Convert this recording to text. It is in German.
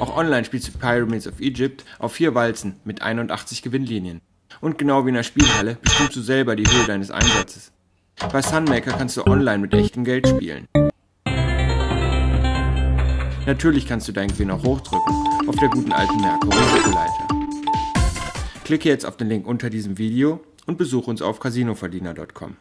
Auch online spielst du Pyramids of Egypt auf vier Walzen mit 81 Gewinnlinien. Und genau wie in der Spielhalle bestimmst du selber die Höhe deines Einsatzes. Bei Sunmaker kannst du online mit echtem Geld spielen. Natürlich kannst du deinen Gewinn auch hochdrücken, auf der guten alten Merkur Risikoleiter. Klicke jetzt auf den Link unter diesem Video und besuche uns auf casinoverdiener.com.